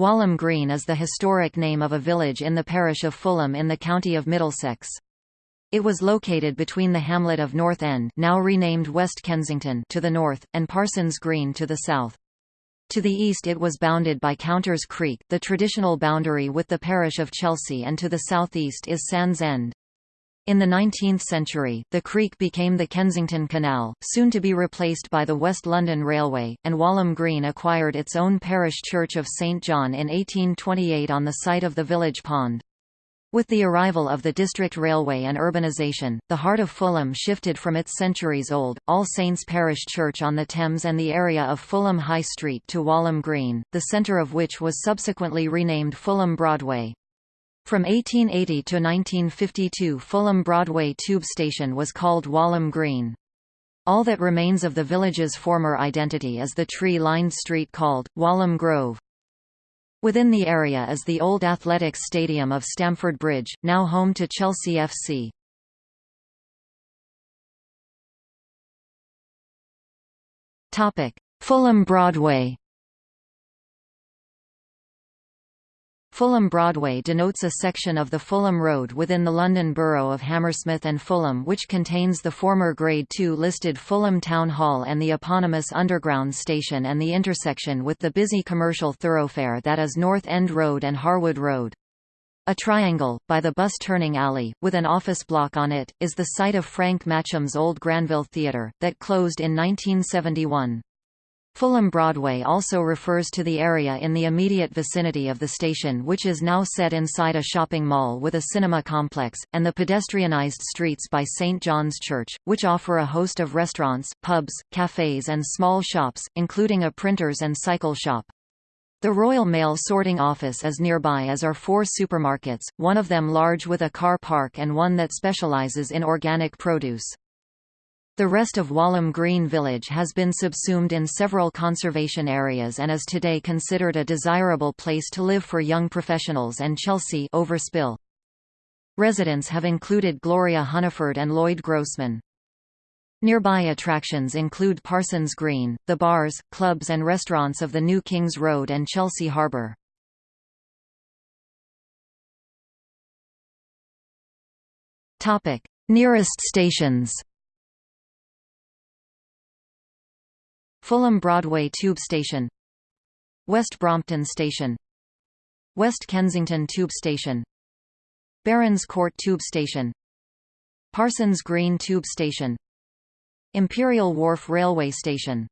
Walham Green is the historic name of a village in the parish of Fulham in the county of Middlesex. It was located between the hamlet of North End now renamed West Kensington to the north, and Parsons Green to the south. To the east it was bounded by Counters Creek, the traditional boundary with the parish of Chelsea and to the southeast is Sands End. In the 19th century, the creek became the Kensington Canal, soon to be replaced by the West London Railway, and Walham Green acquired its own parish church of St John in 1828 on the site of the village pond. With the arrival of the district railway and urbanisation, the heart of Fulham shifted from its centuries-old, All Saints Parish Church on the Thames and the area of Fulham High Street to Walham Green, the centre of which was subsequently renamed Fulham Broadway. From 1880 to 1952 Fulham Broadway Tube Station was called Walham Green. All that remains of the village's former identity is the tree-lined street called, Walham Grove. Within the area is the old athletics stadium of Stamford Bridge, now home to Chelsea FC. Fulham Broadway Fulham Broadway denotes a section of the Fulham Road within the London Borough of Hammersmith and Fulham which contains the former Grade II listed Fulham Town Hall and the eponymous Underground station and the intersection with the busy commercial thoroughfare that is North End Road and Harwood Road. A triangle, by the bus turning alley, with an office block on it, is the site of Frank Matcham's old Granville Theatre, that closed in 1971. Fulham Broadway also refers to the area in the immediate vicinity of the station which is now set inside a shopping mall with a cinema complex, and the pedestrianised streets by St John's Church, which offer a host of restaurants, pubs, cafes and small shops, including a printers and cycle shop. The Royal Mail sorting office is nearby as are four supermarkets, one of them large with a car park and one that specialises in organic produce. The rest of Walham Green Village has been subsumed in several conservation areas and is today considered a desirable place to live for young professionals and Chelsea overspill. Residents have included Gloria Hunniford and Lloyd Grossman. Nearby attractions include Parsons Green, the bars, clubs and restaurants of the New Kings Road and Chelsea Harbour. Nearest stations Fulham Broadway Tube Station West Brompton Station West Kensington Tube Station Barons Court Tube Station Parsons Green Tube Station Imperial Wharf Railway Station